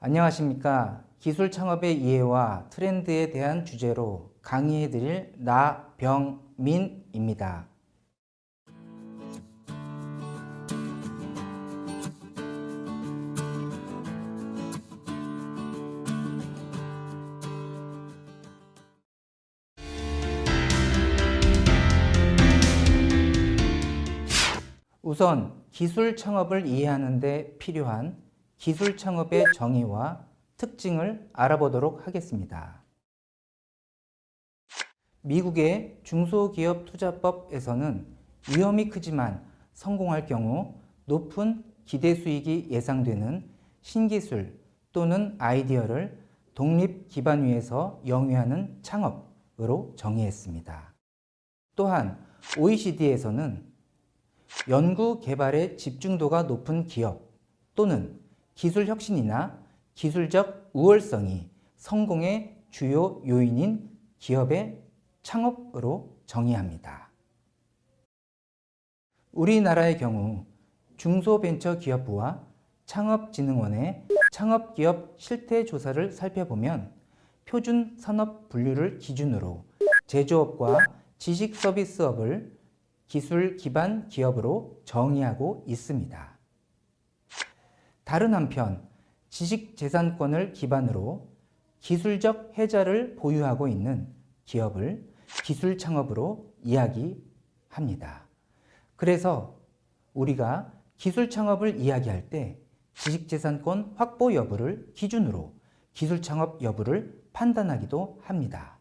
안녕하십니까. 기술 창업의 이해와 트렌드에 대한 주제로 강의해 드릴 나병민입니다. 우선 기술 창업을 이해하는 데 필요한 기술 창업의 정의와 특징을 알아보도록 하겠습니다. 미국의 중소기업 투자법에서는 위험이 크지만 성공할 경우 높은 기대 수익이 예상되는 신기술 또는 아이디어를 독립 기반 위에서 영위하는 창업으로 정의했습니다. 또한 OECD에서는 연구 개발의 집중도가 높은 기업 또는 기술 혁신이나 기술적 우월성이 성공의 주요 요인인 기업의 창업으로 정의합니다. 우리나라의 경우 중소벤처기업부와 창업진흥원의 창업기업 실태조사를 살펴보면 표준 산업 분류를 기준으로 제조업과 지식서비스업을 기술 기반 기업으로 정의하고 있습니다. 다른 한편 지식재산권을 기반으로 기술적 혜자를 보유하고 있는 기업을 기술 창업으로 이야기합니다. 그래서 우리가 기술 창업을 이야기할 때 지식재산권 확보 여부를 기준으로 기술 창업 여부를 판단하기도 합니다.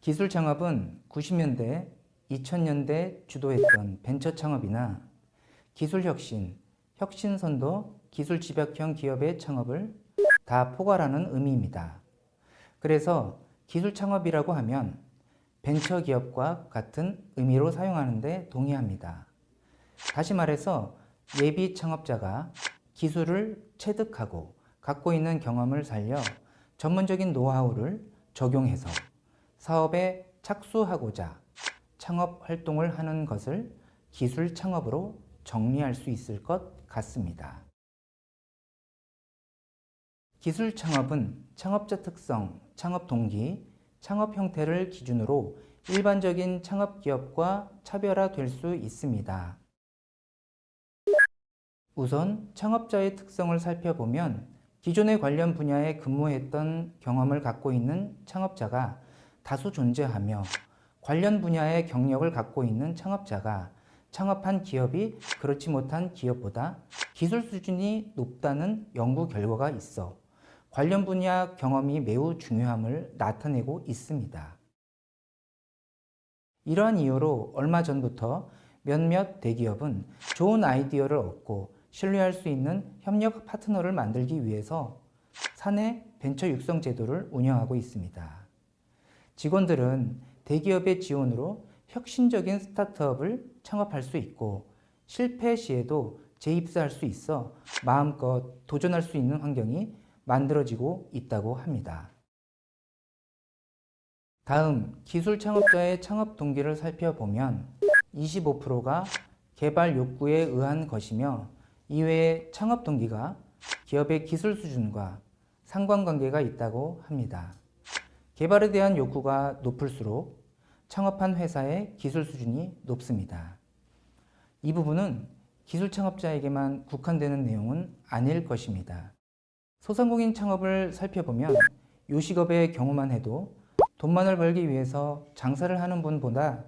기술 창업은 90년대 2000년대 주도했던 벤처 창업이나 기술혁신, 혁신선도, 기술 집약형 기업의 창업을 다 포괄하는 의미입니다. 그래서 기술 창업이라고 하면 벤처 기업과 같은 의미로 사용하는데 동의합니다. 다시 말해서 예비 창업자가 기술을 체득하고 갖고 있는 경험을 살려 전문적인 노하우를 적용해서 사업에 착수하고자 창업 활동을 하는 것을 기술 창업으로 정리할 수 있을 것 같습니다. 기술 창업은 창업자 특성, 창업 동기, 창업 형태를 기준으로 일반적인 창업 기업과 차별화될 수 있습니다. 우선 창업자의 특성을 살펴보면 기존의 관련 분야에 근무했던 경험을 갖고 있는 창업자가 다수 존재하며 관련 분야의 경력을 갖고 있는 창업자가 창업한 기업이 그렇지 못한 기업보다 기술 수준이 높다는 연구 결과가 있어 관련 분야 경험이 매우 중요함을 나타내고 있습니다. 이러한 이유로 얼마 전부터 몇몇 대기업은 좋은 아이디어를 얻고 신뢰할 수 있는 협력 파트너를 만들기 위해서 사내 벤처 육성 제도를 운영하고 있습니다. 직원들은 대기업의 지원으로 혁신적인 스타트업을 창업할 수 있고 실패 시에도 재입사할 수 있어 마음껏 도전할 수 있는 환경이 만들어지고 있다고 합니다. 다음 기술 창업자의 창업 동기를 살펴보면 25%가 개발 욕구에 의한 것이며 이외에 창업 동기가 기업의 기술 수준과 상관관계가 있다고 합니다. 개발에 대한 욕구가 높을수록 창업한 회사의 기술 수준이 높습니다. 이 부분은 기술 창업자에게만 국한되는 내용은 아닐 것입니다. 소상공인 창업을 살펴보면 요식업의 경우만 해도 돈만을 벌기 위해서 장사를 하는 분보다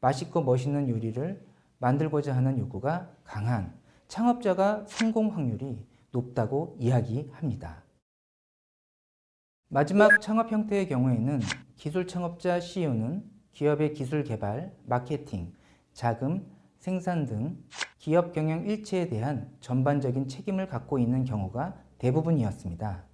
맛있고 멋있는 요리를 만들고자 하는 욕구가 강한 창업자가 성공 확률이 높다고 이야기합니다. 마지막 창업 형태의 경우에는 기술 창업자 CEO는 기업의 기술 개발, 마케팅, 자금, 생산 등 기업 경영 일체에 대한 전반적인 책임을 갖고 있는 경우가 대부분이었습니다.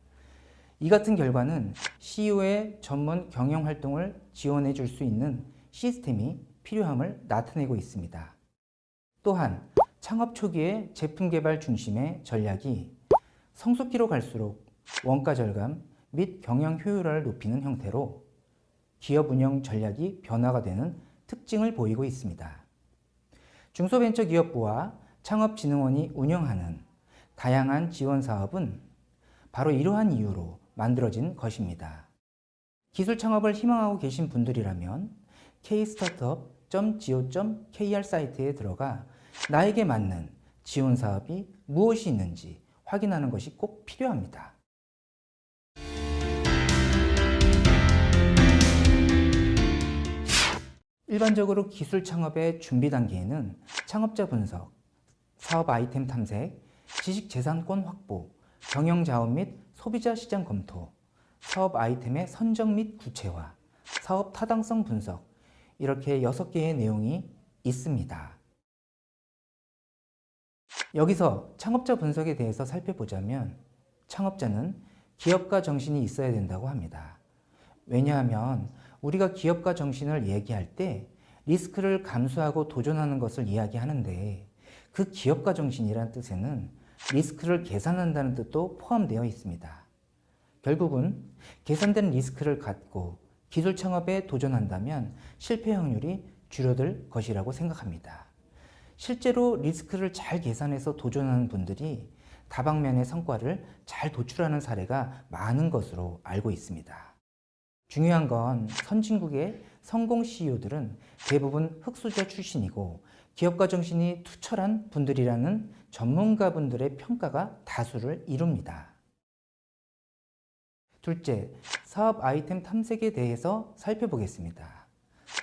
이 같은 결과는 CEO의 전문 경영 활동을 지원해 줄 수 있는 시스템이 필요함을 나타내고 있습니다. 또한 창업 초기의 제품 개발 중심의 전략이 성숙기로 갈수록 원가 절감 및 경영 효율화를 높이는 형태로 기업 운영 전략이 변화가 되는 특징을 보이고 있습니다. 중소벤처기업부와 창업진흥원이 운영하는 다양한 지원 사업은 바로 이러한 이유로 만들어진 것입니다. 기술 창업을 희망하고 계신 분들이라면 kstartup.go.kr 사이트에 들어가 나에게 맞는 지원 사업이 무엇이 있는지 확인하는 것이 꼭 필요합니다. 일반적으로 기술 창업의 준비 단계에는 창업자 분석, 사업 아이템 탐색, 지식 재산권 확보, 경영 자원 및 소비자 시장 검토, 사업 아이템의 선정 및 구체화, 사업 타당성 분석 이렇게 6개의 내용이 있습니다. 여기서 창업자 분석에 대해서 살펴보자면 창업자는 기업가 정신이 있어야 된다고 합니다. 왜냐하면 우리가 기업가 정신을 얘기할 때 리스크를 감수하고 도전하는 것을 이야기하는데 그 기업가 정신이라는 뜻에는 리스크를 계산한다는 뜻도 포함되어 있습니다. 결국은 계산된 리스크를 갖고 기술 창업에 도전한다면 실패 확률이 줄어들 것이라고 생각합니다. 실제로 리스크를 잘 계산해서 도전하는 분들이 다방면의 성과를 잘 도출하는 사례가 많은 것으로 알고 있습니다. 중요한 건 선진국의 성공 CEO들은 대부분 흑수저 출신이고 기업가 정신이 투철한 분들이라는 전문가분들의 평가가 다수를 이룹니다. 둘째, 사업 아이템 탐색에 대해서 살펴보겠습니다.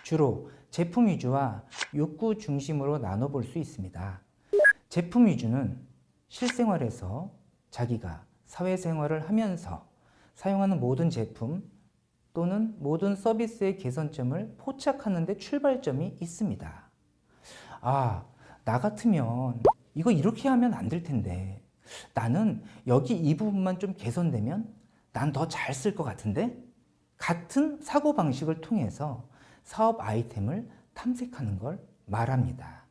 주로 제품 위주와 욕구 중심으로 나눠볼 수 있습니다. 제품 위주는 실생활에서 자기가 사회생활을 하면서 사용하는 모든 제품 또는 모든 서비스의 개선점을 포착하는 데 출발점이 있습니다. 아, 나 같으면 이거 이렇게 하면 안 될 텐데 나는 여기 이 부분만 좀 개선되면 난 더 잘 쓸 것 같은데? 같은 사고방식을 통해서 사업 아이템을 탐색하는 걸 말합니다.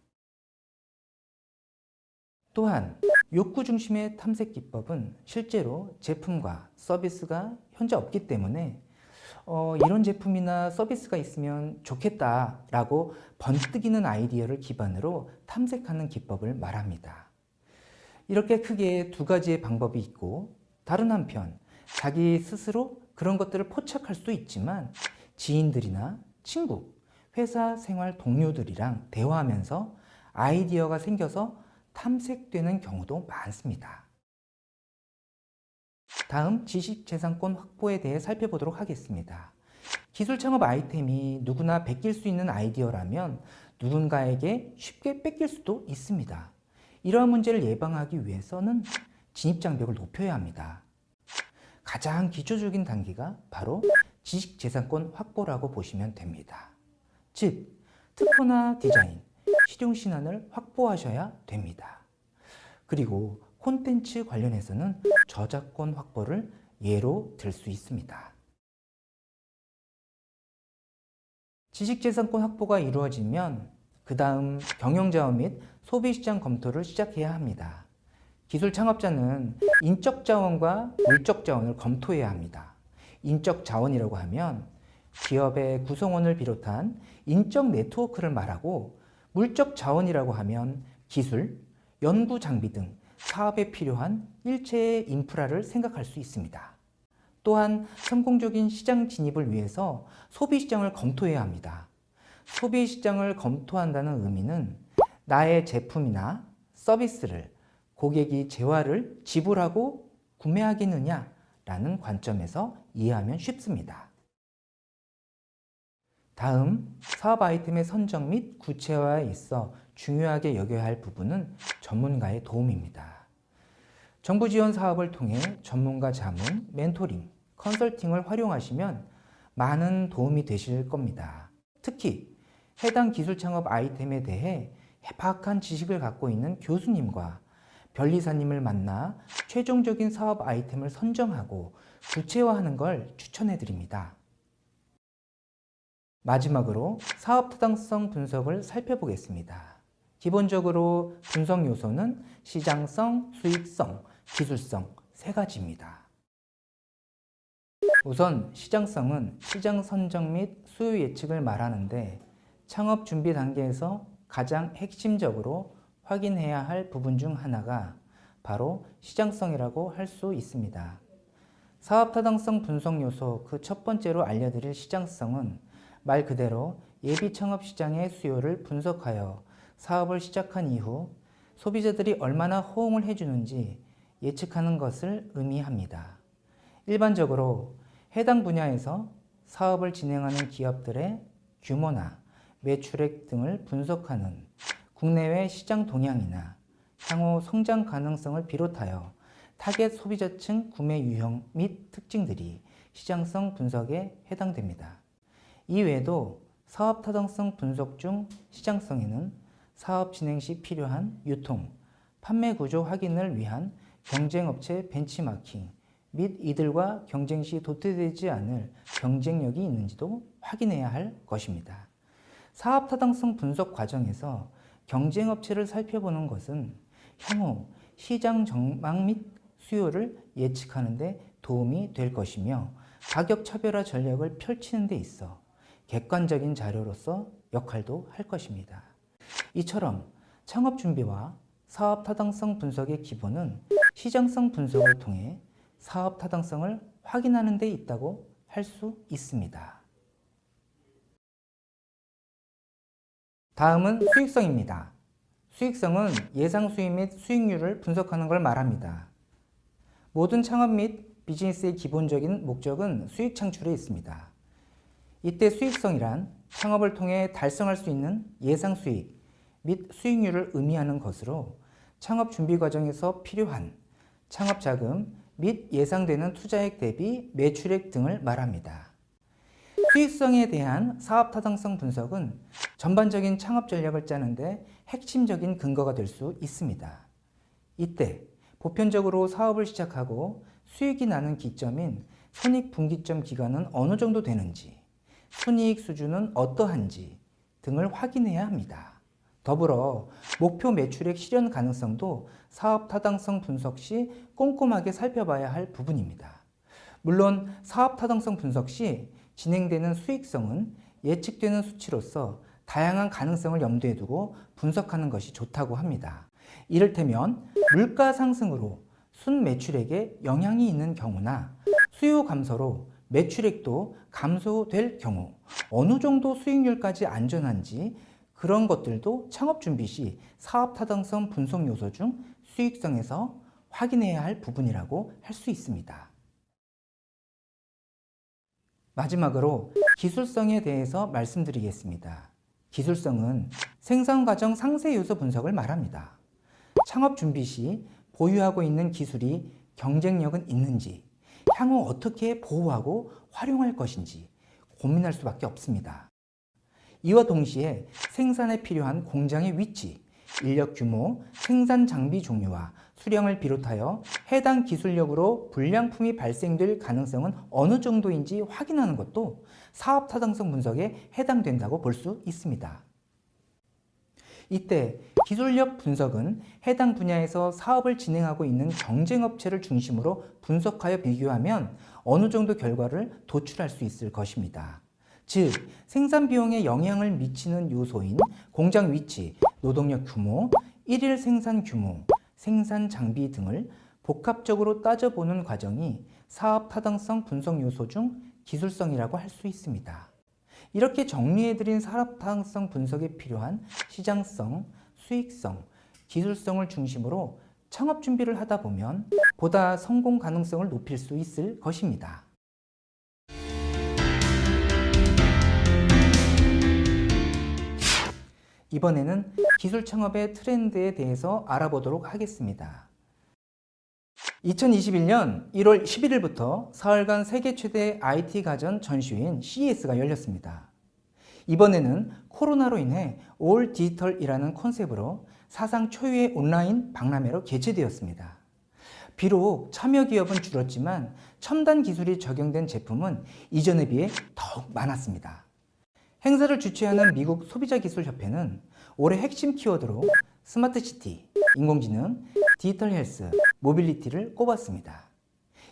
또한 욕구 중심의 탐색 기법은 실제로 제품과 서비스가 현재 없기 때문에 어, 이런 제품이나 서비스가 있으면 좋겠다라고 번뜩이는 아이디어를 기반으로 탐색하는 기법을 말합니다. 이렇게 크게 두 가지의 방법이 있고 다른 한편 자기 스스로 그런 것들을 포착할 수도 있지만 지인들이나 친구, 회사 생활 동료들이랑 대화하면서 아이디어가 생겨서 탐색되는 경우도 많습니다. 다음 지식재산권 확보에 대해 살펴보도록 하겠습니다. 기술 창업 아이템이 누구나 베낄 수 있는 아이디어라면 누군가에게 쉽게 뺏길 수도 있습니다. 이러한 문제를 예방하기 위해서는 진입장벽을 높여야 합니다. 가장 기초적인 단계가 바로 지식재산권 확보라고 보시면 됩니다. 즉, 특허나 디자인, 실용신안을 확보하셔야 됩니다. 그리고 콘텐츠 관련해서는 저작권 확보를 예로 들 수 있습니다. 지식재산권 확보가 이루어지면 그 다음 경영자원 및 소비시장 검토를 시작해야 합니다. 기술 창업자는 인적 자원과 물적 자원을 검토해야 합니다. 인적 자원이라고 하면 기업의 구성원을 비롯한 인적 네트워크를 말하고 물적 자원이라고 하면 기술, 연구 장비 등 사업에 필요한 일체의 인프라를 생각할 수 있습니다. 또한 성공적인 시장 진입을 위해서 소비시장을 검토해야 합니다. 소비시장을 검토한다는 의미는 나의 제품이나 서비스를 고객이 재화를 지불하고 구매하겠느냐 라는 관점에서 이해하면 쉽습니다. 다음 사업 아이템의 선정 및 구체화에 있어 중요하게 여겨야 할 부분은 전문가의 도움입니다. 정부 지원 사업을 통해 전문가 자문, 멘토링, 컨설팅을 활용하시면 많은 도움이 되실 겁니다. 특히 해당 기술 창업 아이템에 대해 해박한 지식을 갖고 있는 교수님과 변리사님을 만나 최종적인 사업 아이템을 선정하고 구체화하는 걸 추천해 드립니다. 마지막으로 사업 타당성 분석을 살펴보겠습니다. 기본적으로 분석 요소는 시장성, 수익성, 기술성 세 가지입니다. 우선 시장성은 시장 선정 및 수요 예측을 말하는데 창업 준비 단계에서 가장 핵심적으로 확인해야 할 부분 중 하나가 바로 시장성이라고 할 수 있습니다. 사업 타당성 분석 요소 그 첫 번째로 알려드릴 시장성은 말 그대로 예비 창업 시장의 수요를 분석하여 사업을 시작한 이후 소비자들이 얼마나 호응을 해주는지 예측하는 것을 의미합니다. 일반적으로 해당 분야에서 사업을 진행하는 기업들의 규모나 매출액 등을 분석하는 국내외 시장 동향이나 향후 성장 가능성을 비롯하여 타겟 소비자층 구매 유형 및 특징들이 시장성 분석에 해당됩니다. 이외에도 사업 타당성 분석 중 시장성에는 사업 진행 시 필요한 유통, 판매 구조 확인을 위한 경쟁업체 벤치마킹 및 이들과 경쟁 시 도태되지 않을 경쟁력이 있는지도 확인해야 할 것입니다. 사업 타당성 분석 과정에서 경쟁업체를 살펴보는 것은 향후 시장 전망 및 수요를 예측하는 데 도움이 될 것이며 가격 차별화 전략을 펼치는 데 있어 객관적인 자료로서 역할도 할 것입니다. 이처럼 창업 준비와 사업 타당성 분석의 기본은 시장성 분석을 통해 사업 타당성을 확인하는 데 있다고 할 수 있습니다. 다음은 수익성입니다. 수익성은 예상 수익 및 수익률을 분석하는 걸 말합니다. 모든 창업 및 비즈니스의 기본적인 목적은 수익 창출에 있습니다. 이때 수익성이란 창업을 통해 달성할 수 있는 예상 수익 및 수익률을 의미하는 것으로 창업 준비 과정에서 필요한 창업 자금 및 예상되는 투자액 대비 매출액 등을 말합니다. 수익성에 대한 사업 타당성 분석은 전반적인 창업 전략을 짜는데 핵심적인 근거가 될 수 있습니다. 이때 보편적으로 사업을 시작하고 수익이 나는 기점인 손익분기점 기간은 어느 정도 되는지, 순이익 수준은 어떠한지 등을 확인해야 합니다. 더불어 목표 매출액 실현 가능성도 사업 타당성 분석 시 꼼꼼하게 살펴봐야 할 부분입니다. 물론 사업 타당성 분석 시 진행되는 수익성은 예측되는 수치로서 다양한 가능성을 염두에 두고 분석하는 것이 좋다고 합니다. 이를테면 물가 상승으로 순 매출액에 영향이 있는 경우나 수요 감소로 매출액도 감소될 경우 어느 정도 수익률까지 안전한지 그런 것들도 창업 준비 시 사업 타당성 분석 요소 중 수익성에서 확인해야 할 부분이라고 할 수 있습니다. 마지막으로 기술성에 대해서 말씀드리겠습니다. 기술성은 생산 과정 상세 요소 분석을 말합니다. 창업 준비 시 보유하고 있는 기술이 경쟁력은 있는지, 향후 어떻게 보호하고 활용할 것인지 고민할 수밖에 없습니다. 이와 동시에 생산에 필요한 공장의 위치, 인력 규모, 생산 장비 종류와 수량을 비롯하여 해당 기술력으로 불량품이 발생될 가능성은 어느 정도인지 확인하는 것도 사업 타당성 분석에 해당된다고 볼 수 있습니다. 이때 기술력 분석은 해당 분야에서 사업을 진행하고 있는 경쟁업체를 중심으로 분석하여 비교하면 어느 정도 결과를 도출할 수 있을 것입니다. 즉 생산 비용에 영향을 미치는 요소인 공장 위치, 노동력 규모, 일일 생산 규모, 생산 장비 등을 복합적으로 따져보는 과정이 사업 타당성 분석 요소 중 기술성이라고 할 수 있습니다. 이렇게 정리해드린 사업 타당성 분석에 필요한 시장성, 수익성, 기술성을 중심으로 창업 준비를 하다 보면 보다 성공 가능성을 높일 수 있을 것입니다. 이번에는 기술 창업의 트렌드에 대해서 알아보도록 하겠습니다. 2021년 1월 11일부터 사흘간 세계 최대 IT 가전 전시회인 CES가 열렸습니다. 이번에는 코로나로 인해 all 디지털이라는 컨셉으로 사상 초유의 온라인 박람회로 개최되었습니다. 비록 참여 기업은 줄었지만 첨단 기술이 적용된 제품은 이전에 비해 더욱 많았습니다. 행사를 주최하는 미국 소비자기술협회는 올해 핵심 키워드로 스마트시티, 인공지능, 디지털 헬스, mobility를 꼽았습니다.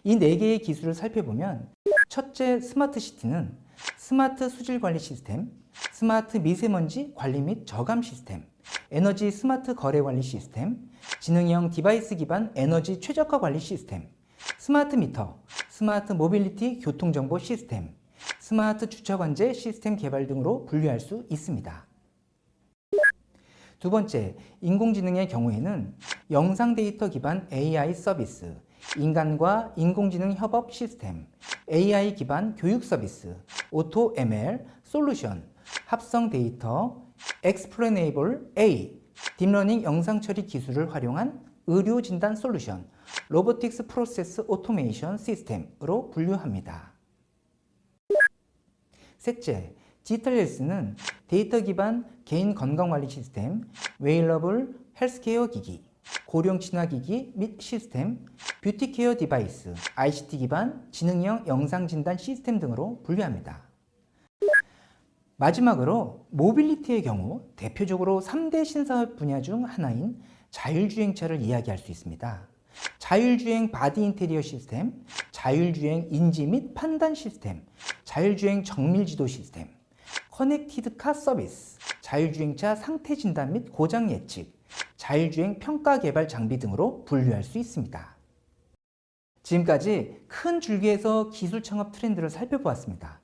이 네 개의 기술을 살펴보면 첫째 스마트시티는 스마트 수질관리 시스템, 스마트 미세먼지 관리 및 저감 시스템, 에너지 스마트 거래 관리 시스템, 지능형 device 기반 에너지 최적화 관리 시스템, 스마트 미터, 스마트 모빌리티 교통정보 시스템, 스마트 주차 관제 시스템 개발 등으로 분류할 수 있습니다. 두 번째, 인공지능의 경우에는 영상 데이터 기반 AI 서비스, 인간과 인공지능 협업 시스템, AI 기반 교육 서비스, auto ML, solution, 합성 데이터, explainable AI, deep learning 영상 처리 기술을 활용한 의료 진단 solution, robotics process automation 시스템으로 분류합니다. 셋째, 디지털 헬스는 데이터 기반 개인 건강관리 시스템, wearable healthcare 기기, 고령 친화 기기 및 시스템, beauty care device, ICT 기반 지능형 영상 진단 시스템 등으로 분류합니다. 마지막으로 mobility의 경우 대표적으로 3대 신사업 분야 중 하나인 자율주행차를 이야기할 수 있습니다. 자율주행 body 인테리어 시스템, 자율주행 인지 및 판단 시스템, 자율주행 정밀 지도 시스템, connected car 서비스, 자율주행차 상태 진단 및 고장 예측, 자율주행 평가 개발 장비 등으로 분류할 수 있습니다. 지금까지 큰 줄기에서 기술 창업 트렌드를 살펴보았습니다.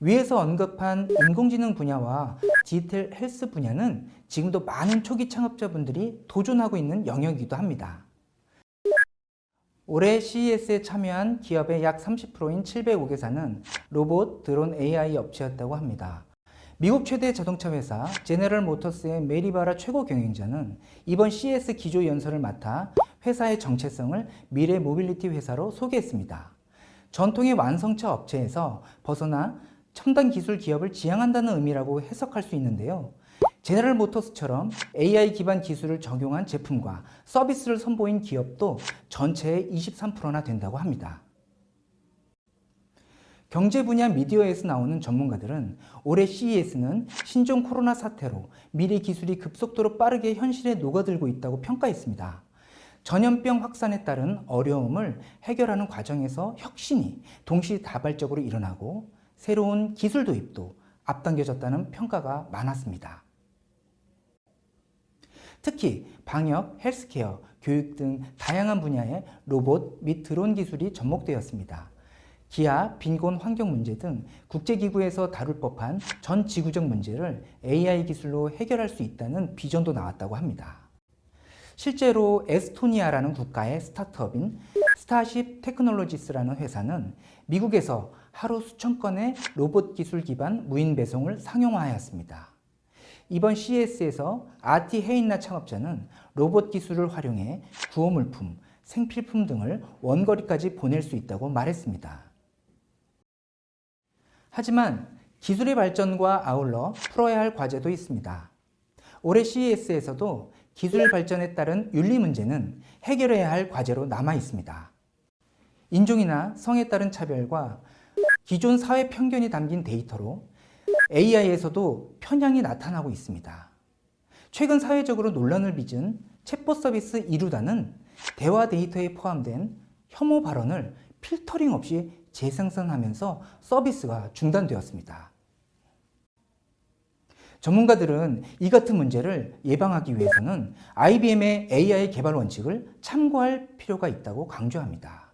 위에서 언급한 인공지능 분야와 디지털 헬스 분야는 지금도 많은 초기 창업자분들이 도전하고 있는 영역이기도 합니다. 올해 CES에 참여한 기업의 약 30%인 705개사는 로봇, 드론 AI 업체였다고 합니다. 미국 최대 자동차 회사 제네럴 모터스의 메리바라 최고 경영자는 이번 CES 기조 연설을 맡아 회사의 정체성을 미래 모빌리티 회사로 소개했습니다. 전통의 완성차 업체에서 벗어나 첨단 기술 기업을 지향한다는 의미라고 해석할 수 있는데요. 제너럴 모터스처럼 AI 기반 기술을 적용한 제품과 서비스를 선보인 기업도 전체의 23%나 된다고 합니다. 경제 분야 미디어에서 나오는 전문가들은 올해 CES는 신종 코로나 사태로 미래 기술이 급속도로 빠르게 현실에 녹아들고 있다고 평가했습니다. 전염병 확산에 따른 어려움을 해결하는 과정에서 혁신이 동시다발적으로 일어나고 새로운 기술 도입도 앞당겨졌다는 평가가 많았습니다. 특히 방역, 헬스케어, 교육 등 다양한 분야의 로봇 및 드론 기술이 접목되었습니다. 기아, 빈곤 환경 문제 등 국제기구에서 다룰 법한 전 지구적 문제를 AI 기술로 해결할 수 있다는 비전도 나왔다고 합니다. 실제로 에스토니아라는 국가의 스타트업인 스타쉽 테크놀로지스라는 회사는 미국에서 하루 수천 건의 로봇 기술 기반 무인 배송을 상용화하였습니다. 이번 CES에서 아티 헤인나 창업자는 로봇 기술을 활용해 구호물품, 생필품 등을 원거리까지 보낼 수 있다고 말했습니다. 하지만 기술의 발전과 아울러 풀어야 할 과제도 있습니다. 올해 CES에서도 기술 발전에 따른 윤리 문제는 해결해야 할 과제로 남아 있습니다. 인종이나 성에 따른 차별과 기존 사회 편견이 담긴 데이터로 AI에서도 편향이 나타나고 있습니다. 최근 사회적으로 논란을 빚은 챗봇 서비스 이루다는 대화 데이터에 포함된 혐오 발언을 필터링 없이 재생산하면서 서비스가 중단되었습니다. 전문가들은 이 같은 문제를 예방하기 위해서는 IBM의 AI 개발 원칙을 참고할 필요가 있다고 강조합니다.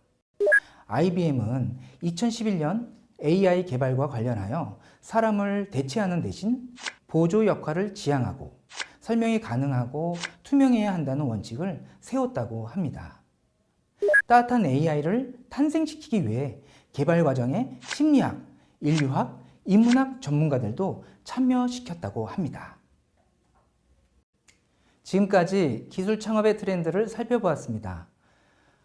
IBM은 2011년 AI 개발과 관련하여 사람을 대체하는 대신 보조 역할을 지향하고 설명이 가능하고 투명해야 한다는 원칙을 세웠다고 합니다. 따뜻한 AI를 탄생시키기 위해 개발 과정에 심리학, 인류학, 인문학 전문가들도 참여시켰다고 합니다. 지금까지 기술 창업의 트렌드를 살펴보았습니다.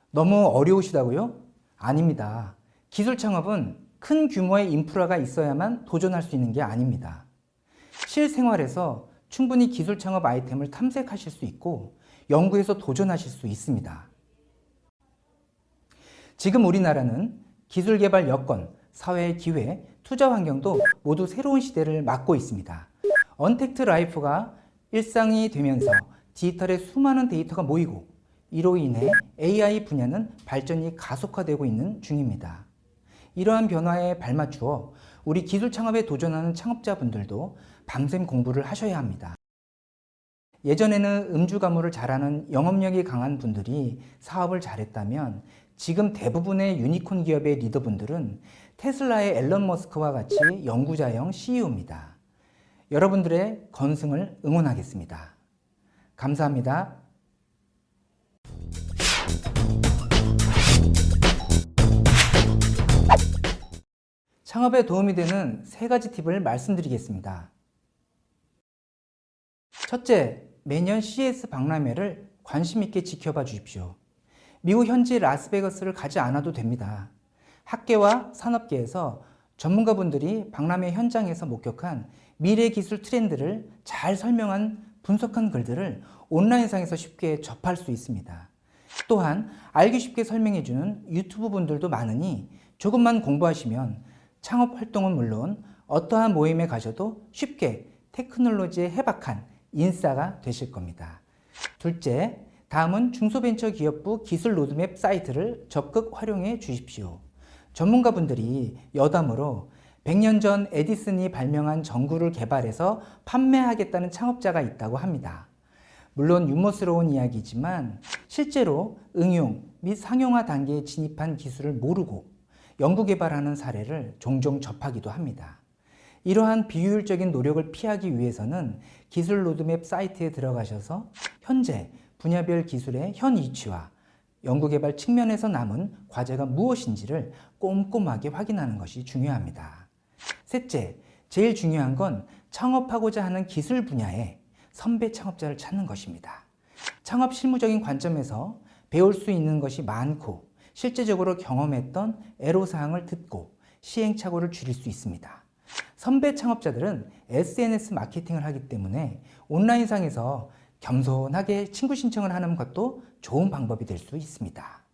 너무 어려우시다고요? 아닙니다. 기술 창업은 큰 규모의 인프라가 있어야만 도전할 수 있는 게 아닙니다. 실생활에서 충분히 기술 창업 아이템을 탐색하실 수 있고 연구해서 도전하실 수 있습니다. 지금 우리나라는 기술 개발 여건, 사회의 기회, 투자 환경도 모두 새로운 시대를 맞고 있습니다. 언택트 life가 일상이 되면서 디지털의 수많은 데이터가 모이고 이로 인해 AI 분야는 발전이 가속화되고 있는 중입니다. 이러한 변화에 발맞추어 우리 기술 창업에 도전하는 창업자분들도 밤샘 공부를 하셔야 합니다. 예전에는 음주 가무를 잘하는 영업력이 강한 분들이 사업을 잘했다면 지금 대부분의 유니콘 기업의 리더분들은 테슬라의 앨런 머스크와 같이 연구자형 CEO입니다. 여러분들의 건승을 응원하겠습니다. 감사합니다. 창업에 도움이 되는 세 가지 팁을 말씀드리겠습니다. 첫째, 매년 CES 박람회를 관심 있게 지켜봐 주십시오. 미국 현지 라스베가스를 가지 않아도 됩니다. 학계와 산업계에서 전문가분들이 박람회 현장에서 목격한 미래 기술 트렌드를 잘 설명한 분석한 글들을 온라인상에서 쉽게 접할 수 있습니다. 또한 알기 쉽게 설명해주는 유튜버 분들도 많으니 조금만 공부하시면 창업 활동은 물론 어떠한 모임에 가셔도 쉽게 테크놀로지에 해박한 인싸가 되실 겁니다. 둘째, 다음은 중소벤처기업부 기술 로드맵 사이트를 적극 활용해 주십시오. 전문가분들이 여담으로 100년 전 에디슨이 발명한 전구를 개발해서 판매하겠다는 창업자가 있다고 합니다. 물론 유머스러운 이야기지만 실제로 응용 및 상용화 단계에 진입한 기술을 모르고 연구개발하는 사례를 종종 접하기도 합니다. 이러한 비효율적인 노력을 피하기 위해서는 기술 로드맵 사이트에 들어가셔서 현재 분야별 기술의 현 위치와 연구개발 측면에서 남은 과제가 무엇인지를 꼼꼼하게 확인하는 것이 중요합니다. 셋째, 제일 중요한 건 창업하고자 하는 기술 분야에 선배 창업자를 찾는 것입니다. 창업 실무적인 관점에서 배울 수 있는 것이 많고 실제적으로 경험했던 애로사항을 듣고 시행착오를 줄일 수 있습니다. 선배 창업자들은 SNS 마케팅을 하기 때문에 온라인상에서 겸손하게 친구 신청을 하는 것도 좋은 방법이 될 수 있습니다.